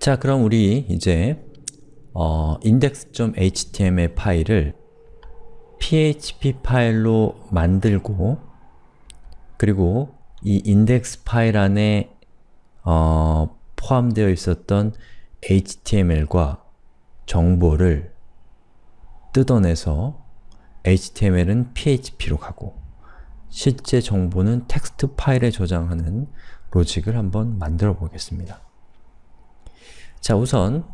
자, 그럼 우리 이제 어, index.html 파일을 php 파일로 만들고 그리고 이 index 파일 안에 어, 포함되어 있었던 html과 정보를 뜯어내서 html은 php로 가고 실제 정보는 텍스트 파일에 저장하는 로직을 한번 만들어 보겠습니다. 자, 우선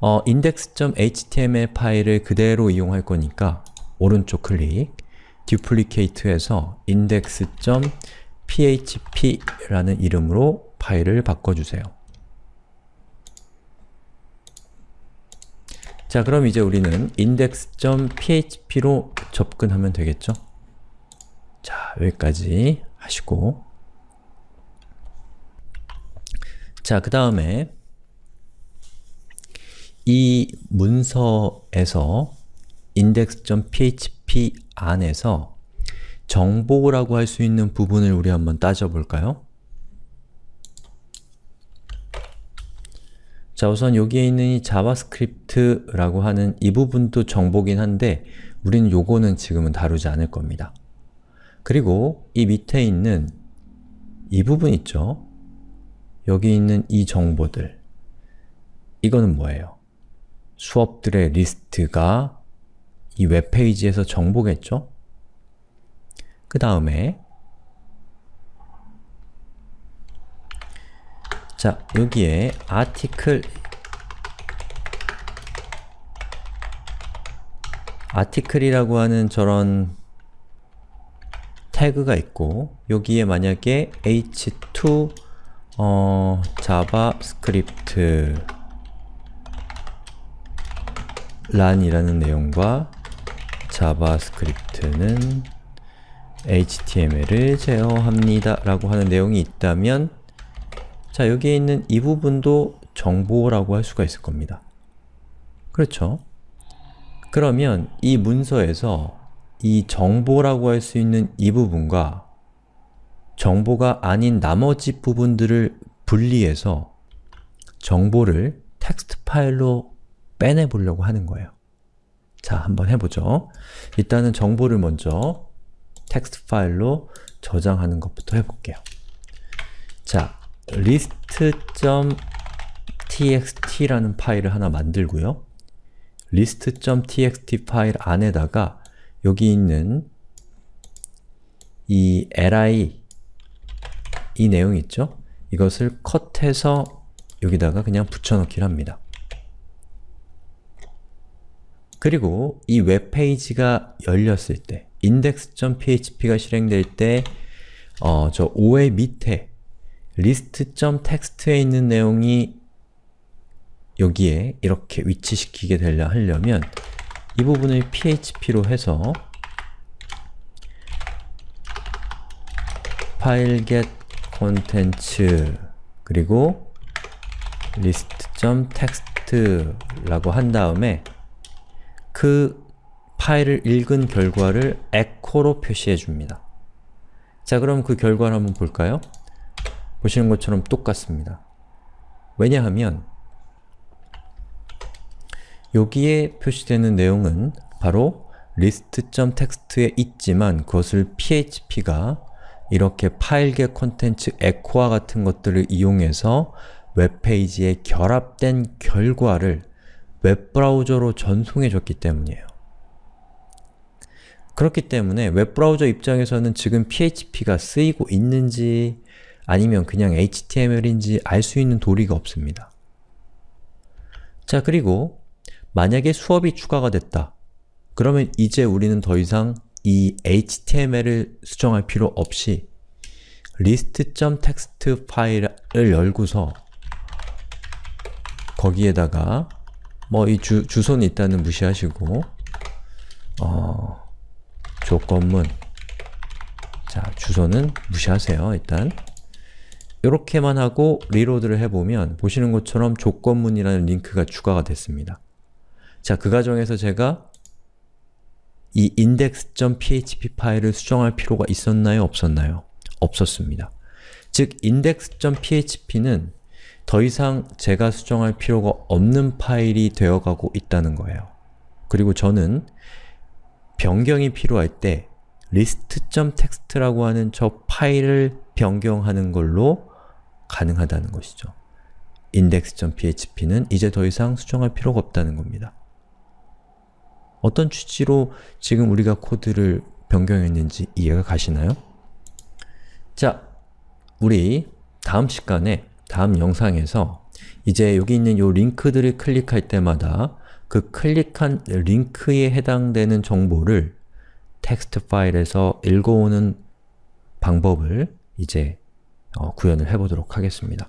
어, index.html 파일을 그대로 이용할 거니까 오른쪽 클릭, duplicate에서 index.php라는 이름으로 파일을 바꿔주세요. 자, 그럼 이제 우리는 index.php로 접근하면 되겠죠? 자, 여기까지 하시고 자, 그 다음에 이 문서에서 index.php 안에서 정보라고 할 수 있는 부분을 우리 한번 따져볼까요? 자, 우선 여기에 있는 이 JavaScript라고 하는 이 부분도 정보긴 한데 우리는 요거는 지금은 다루지 않을 겁니다. 그리고 이 밑에 있는 이 부분 있죠? 여기 있는 이 정보들 이거는 뭐예요? 수업들의 리스트가 이 웹페이지에서 정보겠죠? 그 다음에 자, 여기에 article article이라고 하는 저런 태그가 있고 여기에 만약에 h2 어, JavaScript란이라는 내용과 JavaScript는 HTML을 제어합니다 라고 하는 내용이 있다면 자, 여기에 있는 이 부분도 정보라고 할 수가 있을 겁니다. 그렇죠? 그러면 이 문서에서 이 정보라고 할 수 있는 이 부분과 정보가 아닌 나머지 부분들을 분리해서 정보를 텍스트 파일로 빼내보려고 하는 거예요. 자, 한번 해보죠. 일단은 정보를 먼저 텍스트 파일로 저장하는 것부터 해볼게요. 자, list.txt라는 파일을 하나 만들고요. list.txt 파일 안에다가 여기 있는 이 li 이 내용 있죠? 이것을 컷해서 여기다가 그냥 붙여넣기를 합니다. 그리고 이 웹페이지가 열렸을 때 index.php가 실행될 때 어, 저 5의 밑에 list.txt에 있는 내용이 여기에 이렇게 위치시키게 되려 하려면 이 부분을 php로 해서 file get contents 그리고 list.txt 라고 한 다음에 그 파일을 읽은 결과를 echo로 표시해 줍니다. 자, 그럼 그 결과를 한번 볼까요? 보시는 것처럼 똑같습니다. 왜냐하면 여기에 표시되는 내용은 바로 list.txt에 있지만 그것을 php가 이렇게 파일계 콘텐츠 에코와 같은 것들을 이용해서 웹페이지에 결합된 결과를 웹브라우저로 전송해 줬기 때문이에요. 그렇기 때문에 웹브라우저 입장에서는 지금 PHP가 쓰이고 있는지 아니면 그냥 HTML인지 알 수 있는 도리가 없습니다. 자, 그리고 만약에 수업이 추가가 됐다. 그러면 이제 우리는 더 이상 이 HTML을 수정할 필요 없이 list.txt 파일을 열고서 거기에다가 뭐 이 주소는 일단은 무시하시고 어, 조건문 자, 주소는 무시하세요, 일단 이렇게만 하고 리로드를 해보면 보시는 것처럼 조건문이라는 링크가 추가가 됐습니다. 자, 그 과정에서 제가 이 index.php 파일을 수정할 필요가 있었나요? 없었나요? 없었습니다. 즉, index.php는 더 이상 제가 수정할 필요가 없는 파일이 되어가고 있다는 거예요. 그리고 저는 변경이 필요할 때 list.txt라고 하는 저 파일을 변경하는 걸로 가능하다는 것이죠. index.php는 이제 더 이상 수정할 필요가 없다는 겁니다. 어떤 취지로 지금 우리가 코드를 변경했는지 이해가 가시나요? 자, 우리 다음 시간에, 다음 영상에서 이제 여기 있는 요 링크들을 클릭할 때마다 그 클릭한 링크에 해당되는 정보를 텍스트 파일에서 읽어오는 방법을 이제 어, 구현을 해보도록 하겠습니다.